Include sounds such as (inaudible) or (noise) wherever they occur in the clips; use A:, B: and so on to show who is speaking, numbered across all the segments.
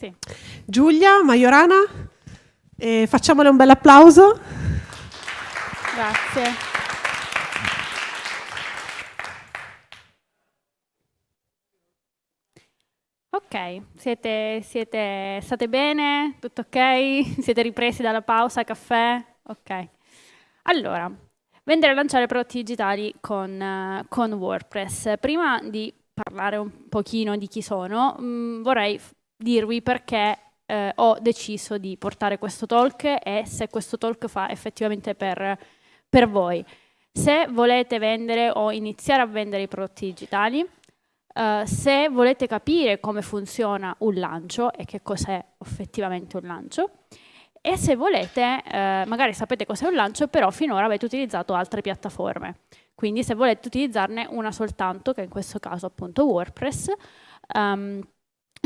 A: Sì.
B: Giulia, Majorana, eh, facciamole un bel applauso.
A: Grazie. Ok, siete, siete, state bene? Tutto ok? (laughs) Siete ripresi dalla pausa, caffè? Ok. Allora, vendere e lanciare prodotti digitali con, con WordPress. Prima di parlare un pochino di chi sono, mh, mm, vorrei dirvi perché eh, ho deciso di portare questo talk e se questo talk fa effettivamente per, per voi. Se volete vendere o iniziare a vendere i prodotti digitali, Uh, se volete capire come funziona un lancio e che cos'è effettivamente un lancio, e se volete, uh, magari sapete cos'è un lancio, però finora avete utilizzato altre piattaforme. Quindi se volete utilizzarne una soltanto, che in questo caso appunto WordPress, um,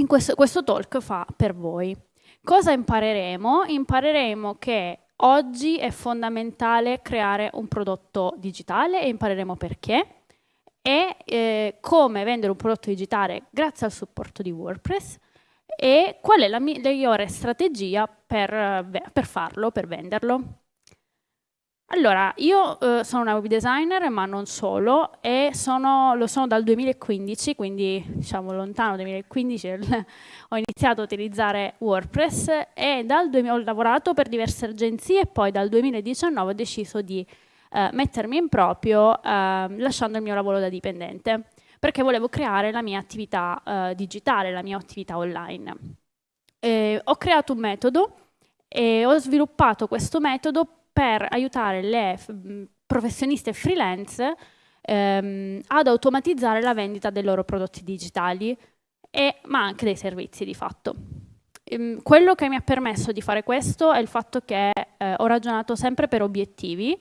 A: questo, questo talk fa per voi. Cosa impareremo? Impareremo che oggi è fondamentale creare un prodotto digitale e impareremo perché e eh, come vendere un prodotto digitale grazie al supporto di WordPress e qual è la migliore strategia per, per farlo, per venderlo. Allora, io eh, sono una web designer, ma non solo, e sono, lo sono dal 2015, quindi diciamo lontano 2015, (laughs) ho iniziato a utilizzare WordPress e dal ho lavorato per diverse agenzie e poi dal 2019 ho deciso di eh, mettermi in proprio eh, lasciando il mio lavoro da dipendente, perché volevo creare la mia attività eh, digitale, la mia attività online. Ho creato un metodo e ho sviluppato questo metodo per aiutare le professioniste freelance ehm, ad automatizzare la vendita dei loro prodotti digitali, e, ma anche dei servizi di fatto. Ehm, quello che mi ha permesso di fare questo è il fatto che eh, ho ragionato sempre per obiettivi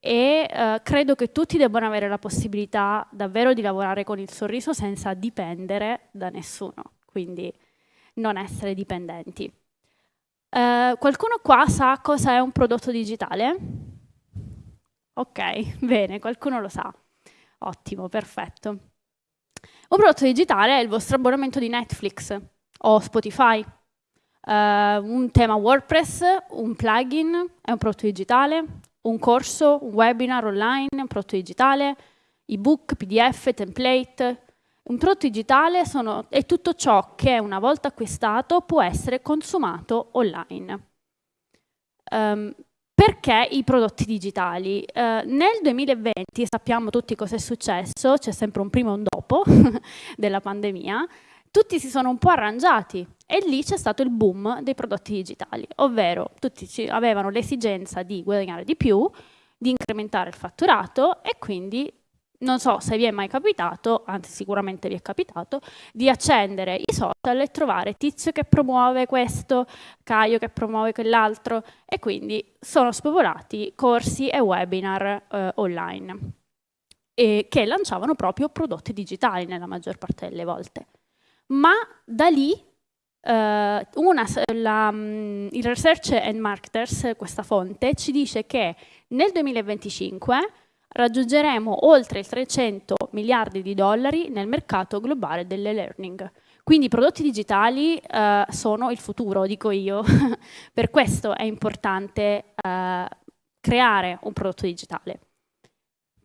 A: e eh, credo che tutti debbano avere la possibilità davvero di lavorare con il sorriso senza dipendere da nessuno, quindi non essere dipendenti. Eh, qualcuno qua sa cosa è un prodotto digitale? Ok, bene, qualcuno lo sa. Ottimo, perfetto. Un prodotto digitale è il vostro abbonamento di Netflix o Spotify, uh, un tema WordPress, un plugin, è un prodotto digitale, un corso, un webinar online, un prodotto digitale, ebook, pdf, template. Un prodotto digitale sono, è tutto ciò che una volta acquistato può essere consumato online. Um, perché i prodotti digitali? Uh, nel 2020 sappiamo tutti cosa è successo, c'è sempre un prima e un dopo (laughs) della pandemia, tutti si sono un po' arrangiati e lì c'è stato il boom dei prodotti digitali, ovvero tutti avevano l'esigenza di guadagnare di più, di incrementare il fatturato e quindi non so se vi è mai capitato, anzi sicuramente vi è capitato, di accendere i social e trovare Tizio che promuove questo, Caio che promuove quell'altro e quindi sono spopolati corsi e webinar eh, online e che lanciavano proprio prodotti digitali nella maggior parte delle volte. Ma da lì eh, una, la, mm, il Research and Marketers, questa fonte, ci dice che nel 2025 raggiungeremo oltre i 300 miliardi di dollari nel mercato globale delle-learning. Quindi i prodotti digitali eh, sono il futuro, dico io. (laughs) per questo è importante eh, creare un prodotto digitale.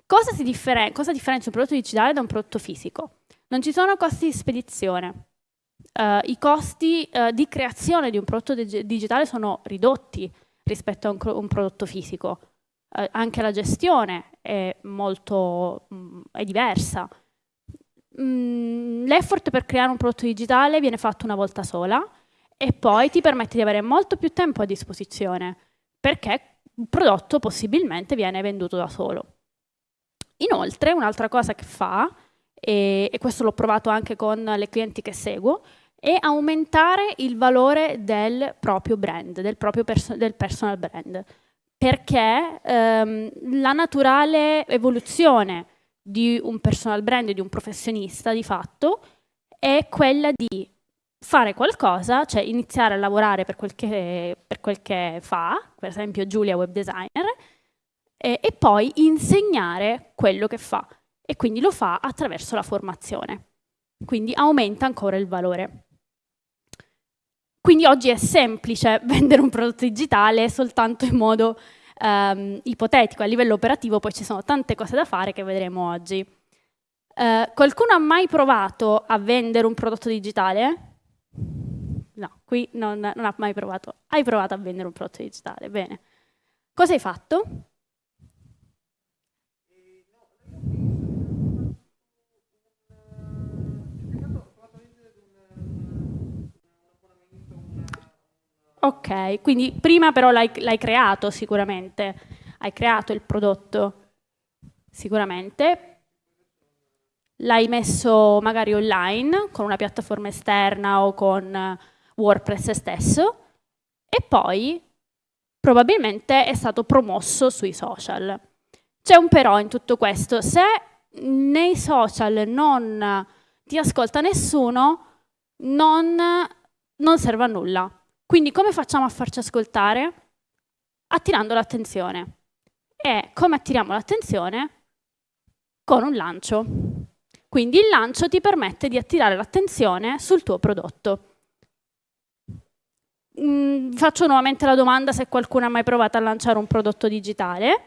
A: Cosa, differen cosa differenzia un prodotto digitale da un prodotto fisico? Non ci sono costi di spedizione. Uh, I costi uh, di creazione di un prodotto digitale sono ridotti rispetto a un, un prodotto fisico. Uh, anche la gestione è molto mh, è diversa. L'effort per creare un prodotto digitale viene fatto una volta sola e poi ti permette di avere molto più tempo a disposizione perché il prodotto possibilmente viene venduto da solo. Inoltre, un'altra cosa che fa e, e questo l'ho provato anche con le clienti che seguo, è aumentare il valore del proprio brand, del proprio perso del personal brand, perché ehm, la naturale evoluzione di un personal brand, di un professionista di fatto, è quella di fare qualcosa, cioè iniziare a lavorare per quel che, per quel che fa, per esempio Giulia web designer, e, e poi insegnare quello che fa e quindi lo fa attraverso la formazione. Quindi aumenta ancora il valore. Quindi oggi è semplice (laughs) vendere un prodotto digitale soltanto in modo ehm, ipotetico, a livello operativo poi ci sono tante cose da fare che vedremo oggi. Eh, qualcuno ha mai provato a vendere un prodotto digitale? No, qui non, non ha mai provato. Hai provato a vendere un prodotto digitale, bene. Cosa hai fatto? Ok, quindi prima però l'hai, creato sicuramente, hai creato il prodotto sicuramente, l'hai messo magari online con una piattaforma esterna o con WordPress stesso e poi probabilmente è stato promosso sui social. C'è un però in tutto questo, se nei social non ti ascolta nessuno, non, non serve a nulla. Quindi come facciamo a farci ascoltare? Attirando l'attenzione. E come attiriamo l'attenzione? Con un lancio. Quindi il lancio ti permette di attirare l'attenzione sul tuo prodotto. Mm, faccio nuovamente la domanda se qualcuno ha mai provato a lanciare un prodotto digitale,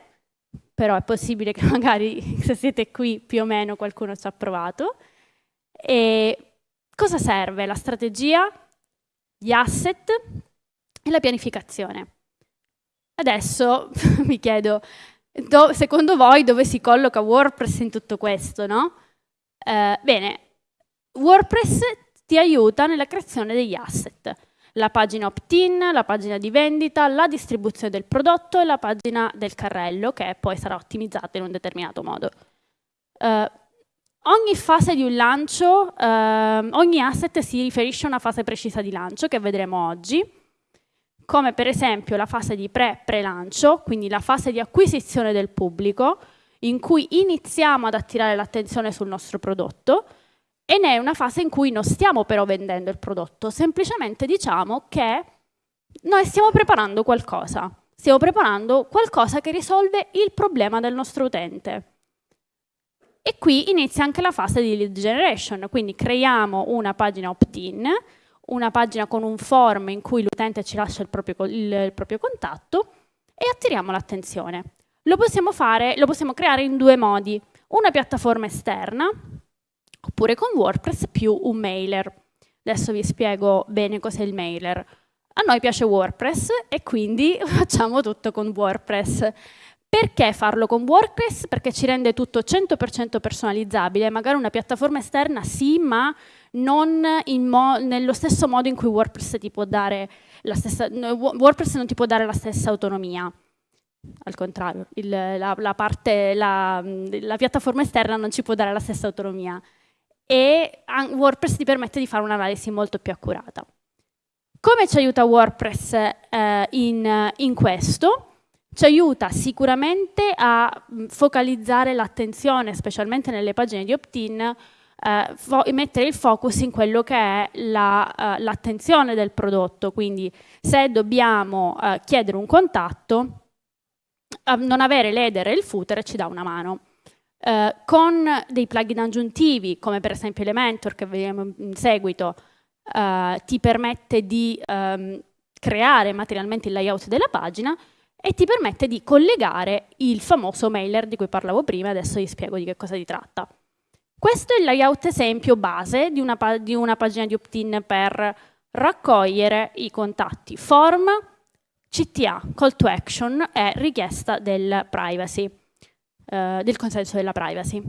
A: però è possibile che (laughs) magari se siete qui più o meno qualcuno ci ha provato. E cosa serve? La strategia? Gli asset e la pianificazione. Adesso (laughs) mi chiedo, do, secondo voi dove si colloca WordPress in tutto questo, no? Eh, bene, WordPress ti aiuta nella creazione degli asset. La pagina opt-in, la pagina di vendita, la distribuzione del prodotto e la pagina del carrello, che poi sarà ottimizzata in un determinato modo. Eh, Ogni fase di un lancio, eh, ogni asset si riferisce a una fase precisa di lancio che vedremo oggi, come per esempio la fase di pre-pre-lancio, quindi la fase di acquisizione del pubblico, in cui iniziamo ad attirare l'attenzione sul nostro prodotto, e ne è una fase in cui non stiamo però vendendo il prodotto, semplicemente diciamo che noi stiamo preparando qualcosa, stiamo preparando qualcosa che risolve il problema del nostro utente. E qui inizia anche la fase di lead generation, quindi creiamo una pagina opt-in, una pagina con un form in cui l'utente ci lascia il proprio, il, il proprio contatto e attiriamo l'attenzione. Lo possiamo fare, lo possiamo creare in due modi, una piattaforma esterna oppure con WordPress più un mailer. Adesso vi spiego bene cos'è il mailer. A noi piace WordPress e quindi (laughs) facciamo tutto con WordPress. Perché farlo con WordPress? Perché ci rende tutto 100% personalizzabile, magari una piattaforma esterna sì, ma non nello stesso modo in cui WordPress, ti può dare la stessa, WordPress non ti può dare la stessa autonomia. Al contrario, il, la, la, parte, la, la piattaforma esterna non ci può dare la stessa autonomia e WordPress ti permette di fare un'analisi molto più accurata. Come ci aiuta WordPress eh, in, in questo? Ci aiuta sicuramente a focalizzare l'attenzione, specialmente nelle pagine di opt-in, eh, mettere il focus in quello che è l'attenzione la, uh, del prodotto, quindi se dobbiamo uh, chiedere un contatto, uh, non avere l'header e il footer ci dà una mano. con dei plugin aggiuntivi, come per esempio Elementor, che vedremo in seguito, ti permette di um, creare materialmente il layout della pagina, e ti permette di collegare il famoso mailer di cui parlavo prima, adesso vi spiego di che cosa si tratta. Questo è il layout esempio base di una, di una pagina di opt-in per raccogliere i contatti form, CTA, call to action e richiesta del privacy, eh, del consenso della privacy.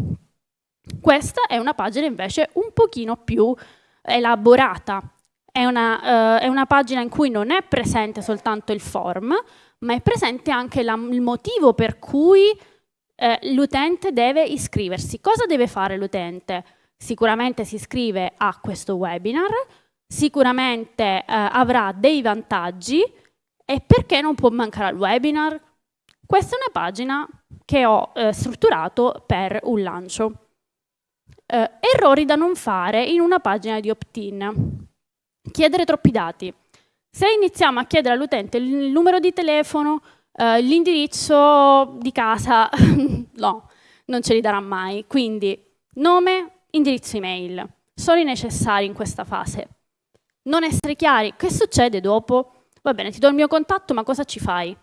A: Questa è una pagina invece un pochino più elaborata, è una, uh, è una, pagina in cui non è presente soltanto il form, ma è presente anche la, il motivo per cui eh, l'utente deve iscriversi. Cosa deve fare l'utente? Sicuramente si iscrive a questo webinar, sicuramente eh, avrà dei vantaggi e perché non può mancare al webinar? Questa è una pagina che ho eh, strutturato per un lancio. Eh, errori da non fare in una pagina di opt-in. Chiedere troppi dati. Se iniziamo a chiedere all'utente il numero di telefono, eh, l'indirizzo di casa, (laughs) no, non ce li darà mai. Quindi nome, indirizzo email, sono i necessari in questa fase. Non essere chiari, che succede dopo? Va bene, ti do il mio contatto, ma cosa ci fai?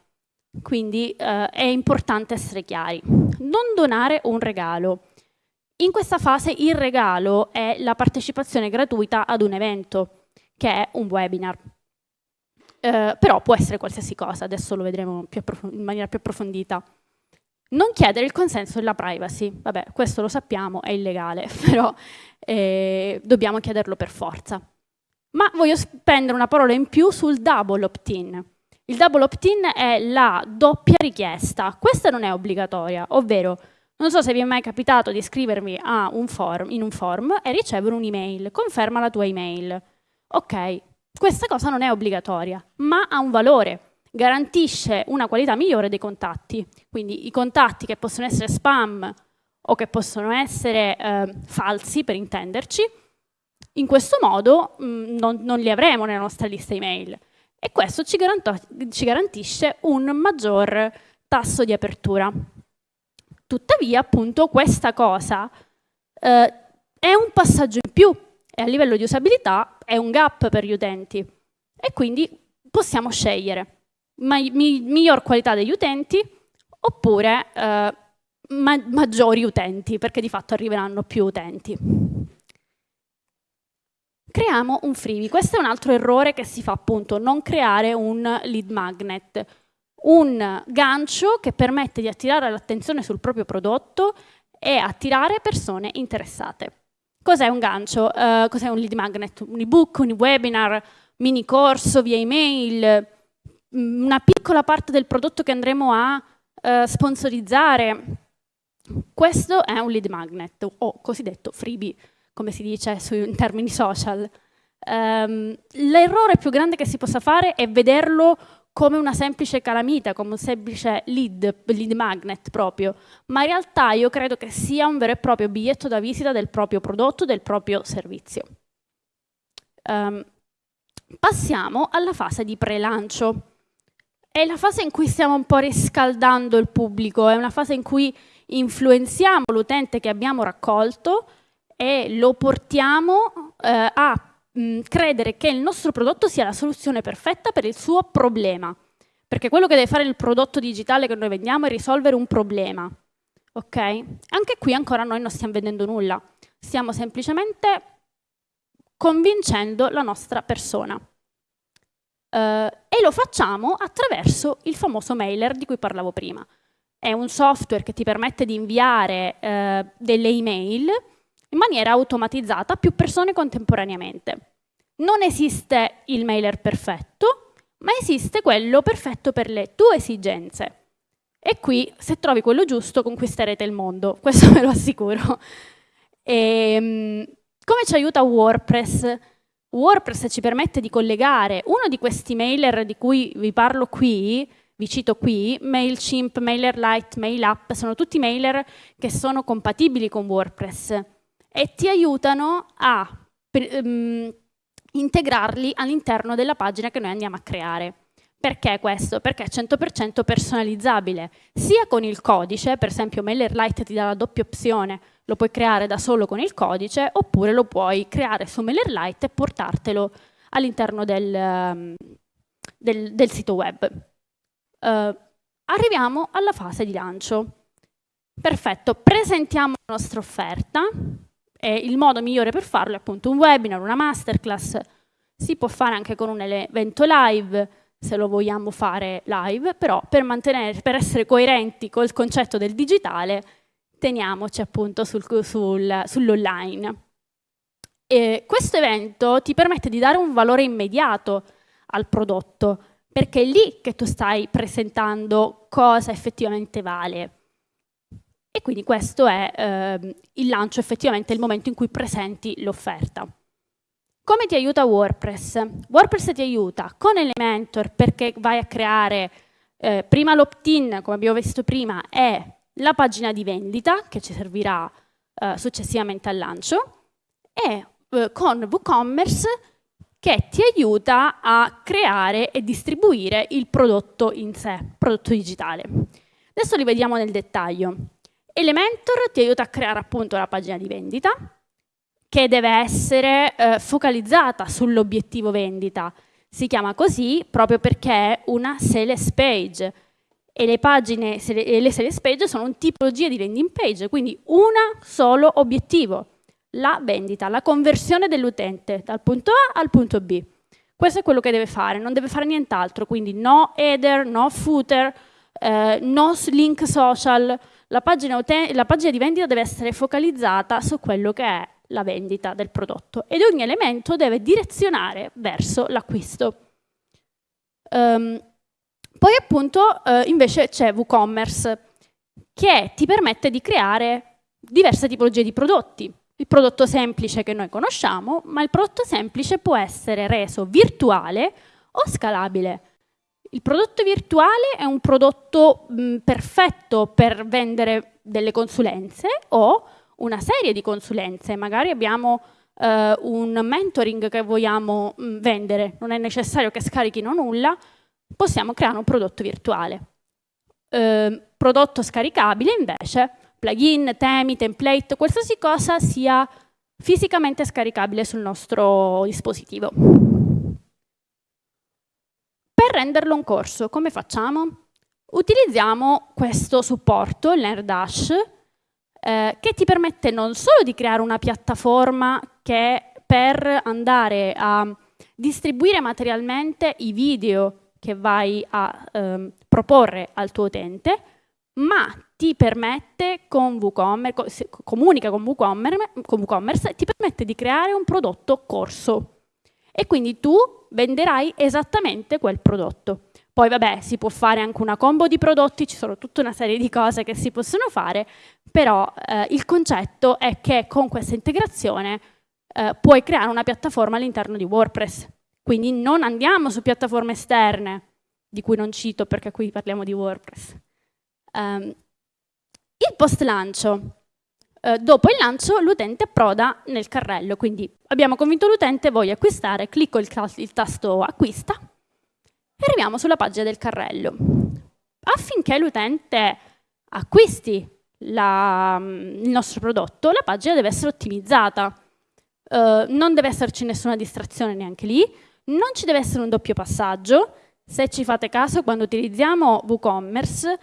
A: Quindi eh, è importante essere chiari. Non donare un regalo. In questa fase il regalo è la partecipazione gratuita ad un evento, che è un webinar. Eh, però può essere qualsiasi cosa, adesso lo vedremo in maniera più approfondita. Non chiedere il consenso della privacy, vabbè, questo lo sappiamo, è illegale, (laughs) però eh, dobbiamo chiederlo per forza. Ma voglio spendere una parola in più sul double opt-in. Il double opt-in è la doppia richiesta, questa non è obbligatoria, ovvero non so se vi è mai capitato di iscrivervi un form, in un form e ricevere un'email, conferma la tua email. Ok, questa cosa non è obbligatoria, ma ha un valore, garantisce una qualità migliore dei contatti. Quindi i contatti che possono essere spam o che possono essere eh, falsi, per intenderci, in questo modo mh, non, non, li avremo nella nostra lista email. E questo ci, ci garantisce un maggior tasso di apertura. Tuttavia, appunto, questa cosa eh, è un passaggio in più e a livello di usabilità è un gap per gli utenti. E quindi possiamo scegliere miglior qualità degli utenti oppure eh, ma maggiori utenti, perché di fatto arriveranno più utenti. Creiamo un freebie. Questo è un altro errore che si fa appunto, non creare un lead magnet, un gancio che permette di attirare l'attenzione sul proprio prodotto e attirare persone interessate. Cos'è un gancio? Uh, Cos'è un lead magnet? Un ebook, un webinar, mini corso via email, mm, una piccola parte del prodotto che andremo a uh, sponsorizzare. Questo è un lead magnet o cosiddetto freebie come si dice in termini social. Um, L'errore più grande che si possa fare è vederlo come una semplice calamita, come un semplice lead, lead magnet proprio, ma in realtà io credo che sia un vero e proprio biglietto da visita del proprio prodotto, del proprio servizio. Um, passiamo alla fase di pre-lancio. È la fase in cui stiamo un po' riscaldando il pubblico, è una fase in cui influenziamo l'utente che abbiamo raccolto e lo portiamo eh, a mh, credere che il nostro prodotto sia la soluzione perfetta per il suo problema. Perché quello che deve fare il prodotto digitale che noi vendiamo è risolvere un problema. Ok? Anche qui ancora noi non stiamo vendendo nulla, stiamo semplicemente convincendo la nostra persona. Uh, e lo facciamo attraverso il famoso mailer di cui parlavo prima. È un software che ti permette di inviare uh, delle email in maniera automatizzata a più persone contemporaneamente. Non esiste il mailer perfetto, ma esiste quello perfetto per le tue esigenze. E qui, se trovi quello giusto, conquisterete il mondo, (laughs) questo ve lo assicuro. E, ehm, come ci aiuta WordPress? WordPress ci permette di collegare uno di questi mailer di cui vi parlo qui, vi cito qui, MailChimp, MailerLite, MailUp, sono tutti mailer che sono compatibili con WordPress e ti aiutano a um, integrarli all'interno della pagina che noi andiamo a creare. Perché questo? Perché è 100% personalizzabile, sia con il codice, per esempio MailerLite ti dà la doppia opzione, lo puoi creare da solo con il codice, oppure lo puoi creare su MailerLite e portartelo all'interno del, um, del, del, sito web. Uh, arriviamo alla fase di lancio. Perfetto, presentiamo la nostra offerta, e il modo migliore per farlo è appunto un webinar, una masterclass, si può fare anche con un evento live, se lo vogliamo fare live, però per, per essere coerenti col concetto del digitale, teniamoci appunto sul, sul, sull'online. questo evento ti permette di dare un valore immediato al prodotto, perché è lì che tu stai presentando cosa effettivamente vale. E quindi questo è eh, il lancio, effettivamente il momento in cui presenti l'offerta. Come ti aiuta WordPress? WordPress ti aiuta con Elementor perché vai a creare eh, prima l'opt-in, come abbiamo visto prima, e la pagina di vendita che ci servirà eh, successivamente al lancio e eh, con WooCommerce che ti aiuta a creare e distribuire il prodotto in sé, prodotto digitale. Adesso li vediamo nel dettaglio. Elementor ti aiuta a creare appunto la pagina di vendita, che deve essere eh, focalizzata sull'obiettivo vendita. Si chiama così proprio perché è una sales page e le pagine e le sales page sono un tipologia di landing page, quindi un solo obiettivo, la vendita, la conversione dell'utente dal punto A al punto B. Questo è quello che deve fare, non deve fare nient'altro, quindi no header, no footer, eh, no link social, la pagina, la pagina di vendita deve essere focalizzata su quello che è la vendita del prodotto ed ogni elemento deve direzionare verso l'acquisto. Um, poi appunto eh, invece c'è WooCommerce che ti permette di creare diverse tipologie di prodotti. Il prodotto semplice che noi conosciamo, ma il prodotto semplice può essere reso virtuale o scalabile. Il prodotto virtuale è un prodotto mh, perfetto per vendere delle consulenze o una serie di consulenze. Magari abbiamo eh, un mentoring che vogliamo mh, vendere, non è necessario che scarichino nulla, possiamo creare un prodotto virtuale. Eh, prodotto scaricabile invece, plugin, temi, template, qualsiasi cosa sia fisicamente scaricabile sul nostro dispositivo. Per renderlo un corso, come facciamo? Utilizziamo questo supporto, l'AirDash, eh, che ti permette non solo di creare una piattaforma che per andare a distribuire materialmente i video che vai a ehm, proporre al tuo utente, ma ti permette con WooCommerce, comunica con WooCommerce, con WooCommerce ti permette di creare un prodotto corso. E quindi tu venderai esattamente quel prodotto. Poi vabbè, si può fare anche una combo di prodotti, ci sono tutta una serie di cose che si possono fare, però eh, il concetto è che con questa integrazione eh, puoi creare una piattaforma all'interno di WordPress. Quindi non andiamo su piattaforme esterne, di cui non cito perché qui parliamo di WordPress. Um, il post lancio. Uh, dopo il lancio l'utente approda nel carrello, quindi abbiamo convinto l'utente, voglio acquistare, clicco il, il tasto acquista e arriviamo sulla pagina del carrello. Affinché l'utente acquisti la, il nostro prodotto, la pagina deve essere ottimizzata. Uh, non deve esserci nessuna distrazione neanche lì, non ci deve essere un doppio passaggio. Se ci fate caso, quando utilizziamo WooCommerce,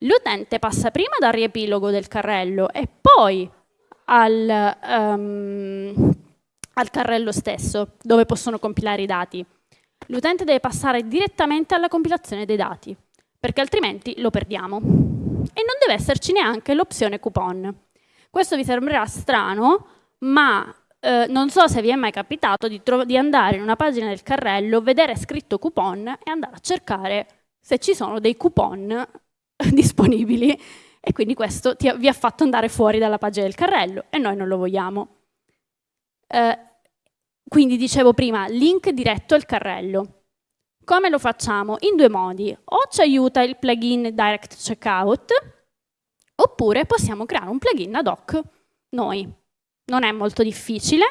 A: l'utente passa prima dal riepilogo del carrello e poi al, um, al carrello stesso, dove possono compilare i dati l'utente deve passare direttamente alla compilazione dei dati, perché altrimenti lo perdiamo. E non deve esserci neanche l'opzione coupon. Questo vi sembrerà strano, ma eh, non so se vi è mai capitato di, di andare in una pagina del carrello, vedere scritto coupon e andare a cercare se ci sono dei coupon (laughs) disponibili e quindi questo ti, vi ha fatto andare fuori dalla pagina del carrello e noi non lo vogliamo. Eh, quindi dicevo prima, link diretto al carrello. Come lo facciamo? In due modi. O ci aiuta il plugin Direct Checkout, oppure possiamo creare un plugin ad hoc noi. Non è molto difficile.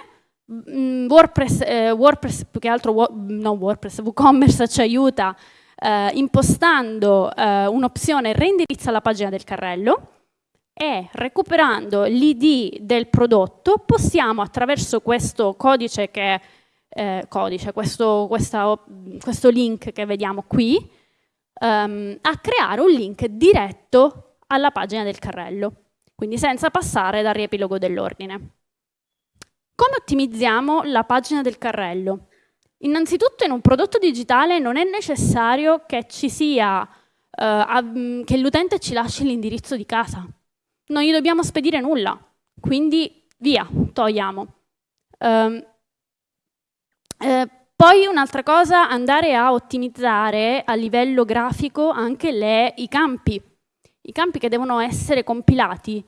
A: Mm, WordPress, eh, WordPress più che altro, no WordPress, WooCommerce ci aiuta eh, impostando eh, un'opzione reindirizza la pagina del carrello e recuperando l'id del prodotto possiamo attraverso questo codice che eh, codice, questo, questa, questo, link che vediamo qui, um, a creare un link diretto alla pagina del carrello, quindi senza passare dal riepilogo dell'ordine. Come ottimizziamo la pagina del carrello? Innanzitutto in un prodotto digitale non è necessario che ci sia, uh, che l'utente ci lasci l'indirizzo di casa non gli dobbiamo spedire nulla, quindi via, togliamo. Um, eh, poi un'altra cosa, andare a ottimizzare a livello grafico anche le, i campi. I campi che devono essere compilati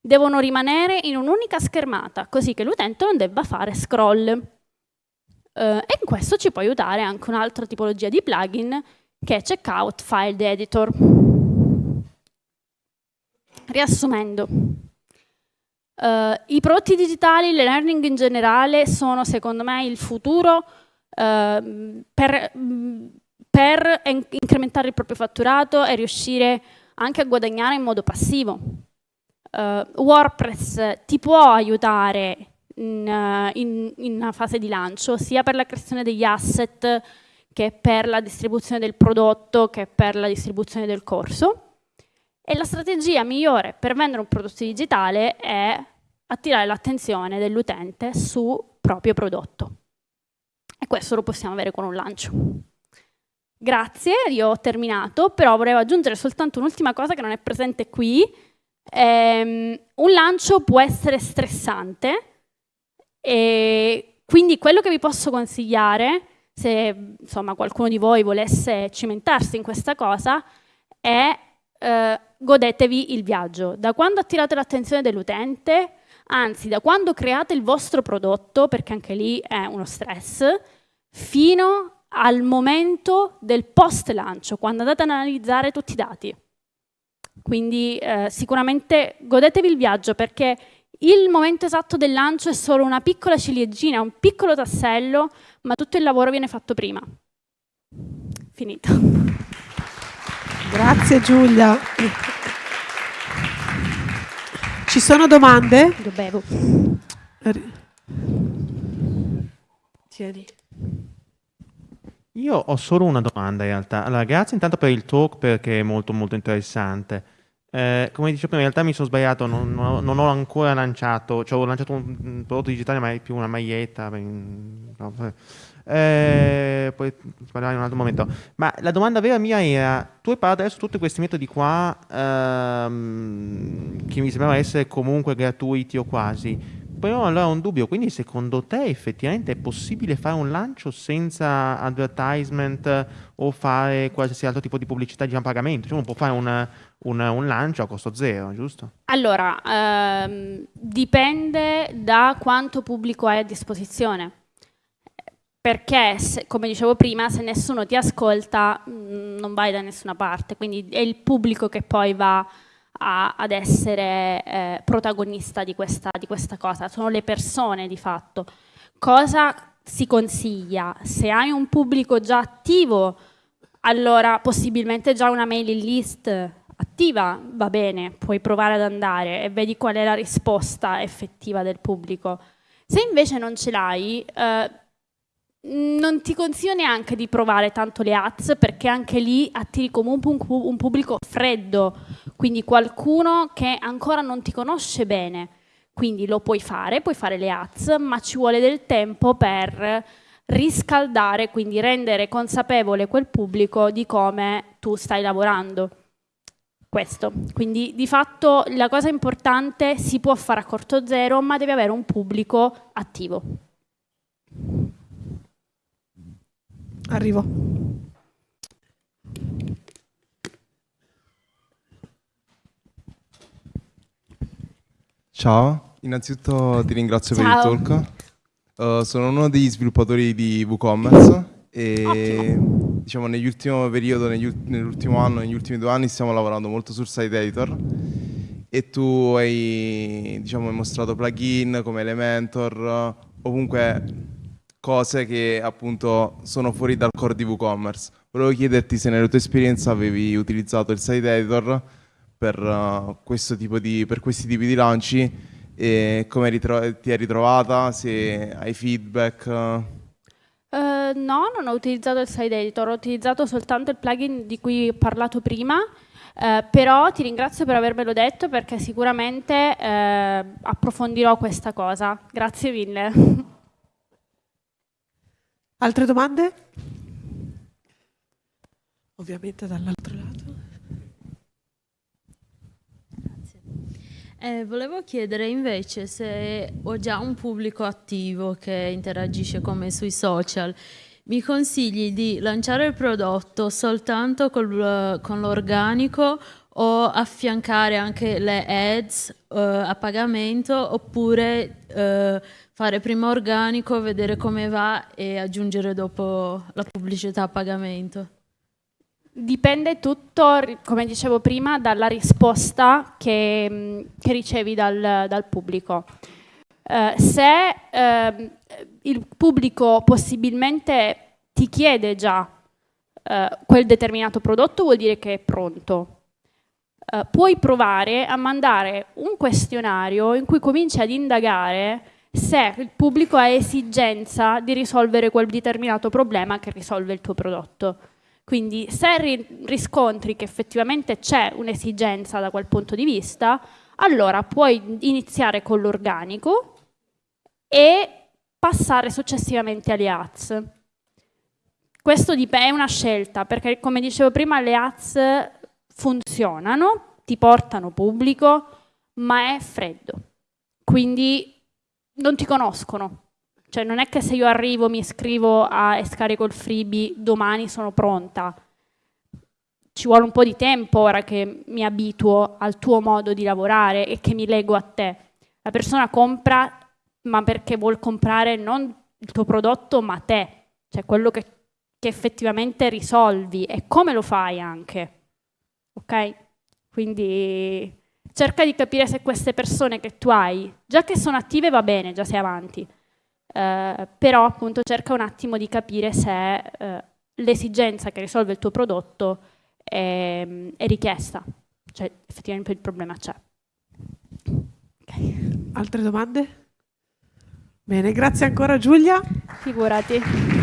A: devono rimanere in un'unica schermata, così che l'utente non debba fare scroll. Uh, e in questo ci può aiutare anche un'altra tipologia di plugin che è Checkout File Editor. Riassumendo, uh, i prodotti digitali, le learning in generale sono secondo me il futuro uh, per, per incrementare il proprio fatturato e riuscire anche a guadagnare in modo passivo. Uh, WordPress ti può aiutare in, in, in una fase di lancio, sia per la creazione degli asset che per la distribuzione del prodotto, che per la distribuzione del corso. E la strategia migliore per vendere un prodotto digitale è attirare l'attenzione dell'utente su proprio prodotto. E questo lo possiamo avere con un lancio. Grazie, io ho terminato, però vorrei aggiungere soltanto un'ultima cosa che non è presente qui. Ehm, un lancio può essere stressante e quindi quello che vi posso consigliare, se insomma, qualcuno di voi volesse cimentarsi in questa cosa, è eh, godetevi il viaggio. Da quando attirate l'attenzione dell'utente, anzi da quando create il vostro prodotto, perché anche lì è uno stress, fino al momento del post lancio, quando andate ad analizzare tutti i dati. Quindi eh, sicuramente godetevi il viaggio perché il momento esatto del lancio è solo una piccola ciliegina, un piccolo tassello, ma tutto il lavoro viene fatto prima. Finito.
B: Grazie Giulia. Ci sono domande?
A: Io bevo.
B: Tieni.
C: Io ho solo una domanda in realtà. Allora, grazie intanto per il talk perché è molto molto interessante. Eh, come dicevo prima, in realtà mi sono sbagliato, non, non, non ho ancora lanciato, cioè ho lanciato un prodotto digitale ma è più una maglietta. No, eh, poi parliamo in un altro momento. Ma la domanda vera mia era, tu hai parlato adesso tutti questi metodi qua ehm, che mi sembrano essere comunque gratuiti o quasi. Però allora ho un dubbio, quindi secondo te effettivamente è possibile fare un lancio senza advertisement o fare qualsiasi altro tipo di pubblicità di pagamento? Cioè uno può fare un, un, un lancio a costo zero, giusto?
A: Allora, ehm, dipende da quanto pubblico hai a disposizione. Perché, se, come dicevo prima, se nessuno ti ascolta mm, non vai da nessuna parte, quindi è il pubblico che poi va a, ad essere eh, protagonista di questa, di questa cosa, sono le persone di fatto. Cosa si consiglia? Se hai un pubblico già attivo, allora possibilmente già una mailing list attiva va bene, puoi provare ad andare e vedi qual è la risposta effettiva del pubblico. Se invece non ce l'hai, eh, non ti consiglio neanche di provare tanto le ads perché anche lì attiri comunque un, un, pubblico freddo, quindi qualcuno che ancora non ti conosce bene. Quindi lo puoi fare, puoi fare le ads, ma ci vuole del tempo per riscaldare, quindi rendere consapevole quel pubblico di come tu stai lavorando. Questo. Quindi di fatto la cosa importante si può fare a corto zero, ma deve avere un pubblico attivo.
B: Arrivo.
D: Ciao, innanzitutto ti ringrazio
A: Ciao.
D: per il talk. Uh, sono uno degli sviluppatori di WooCommerce e diciamo nell'ultimo periodo, negli, nell'ultimo anno, negli ultimi due anni stiamo lavorando molto sul site editor e tu hai diciamo, mostrato plugin come Elementor o comunque cose che appunto sono fuori dal core di WooCommerce. Volevo chiederti se nella tua esperienza avevi utilizzato il site editor per, uh, di, per questi tipi di lanci e come ti hai ritrovata, se hai feedback.
A: Uh, no, non ho utilizzato il site editor, ho utilizzato soltanto il plugin di cui ho parlato prima, uh, però ti ringrazio per avermelo detto perché sicuramente uh, approfondirò questa cosa. Grazie mille. (laughs)
B: Altre domande? Ovviamente dall'altro lato.
E: Grazie. Eh, volevo chiedere invece se ho già un pubblico attivo che interagisce come sui social. Mi consigli di lanciare il prodotto soltanto col, con l'organico o affiancare anche le ads uh, a pagamento oppure uh, fare prima organico, vedere come va e aggiungere dopo la pubblicità a pagamento?
A: Dipende tutto, come dicevo prima, dalla risposta che, che ricevi dal, dal pubblico. Uh, se uh, il pubblico possibilmente ti chiede già uh, quel determinato prodotto, vuol dire che è pronto. puoi provare a mandare un questionario in cui cominci ad indagare se il pubblico ha esigenza di risolvere quel determinato problema che risolve il tuo prodotto. Quindi se ri- riscontri che effettivamente c'è un'esigenza da quel punto di vista, allora puoi iniziare con l'organico e passare successivamente alle ads. Questo è una scelta perché, come dicevo prima, le ads funzionano, ti portano pubblico, ma è freddo. Quindi non ti conoscono. Cioè non è che se io arrivo, mi iscrivo a, e scarico il freebie, domani sono pronta. Ci vuole un po' di tempo ora che mi abituo al tuo modo di lavorare e che mi leggo a te. La persona compra, ma perché vuol comprare non il tuo prodotto, ma te. Cioè quello che, che effettivamente risolvi e come lo fai anche. Ok? Quindi cerca di capire se queste persone che tu hai, già che sono attive va bene, già sei avanti, eh, però appunto cerca un attimo di capire se eh, l'esigenza che risolve il tuo prodotto è, è richiesta, cioè effettivamente il problema c'è.
B: Okay. Altre domande? Bene, grazie ancora Giulia.
A: Figurati.